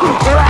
¿Qué?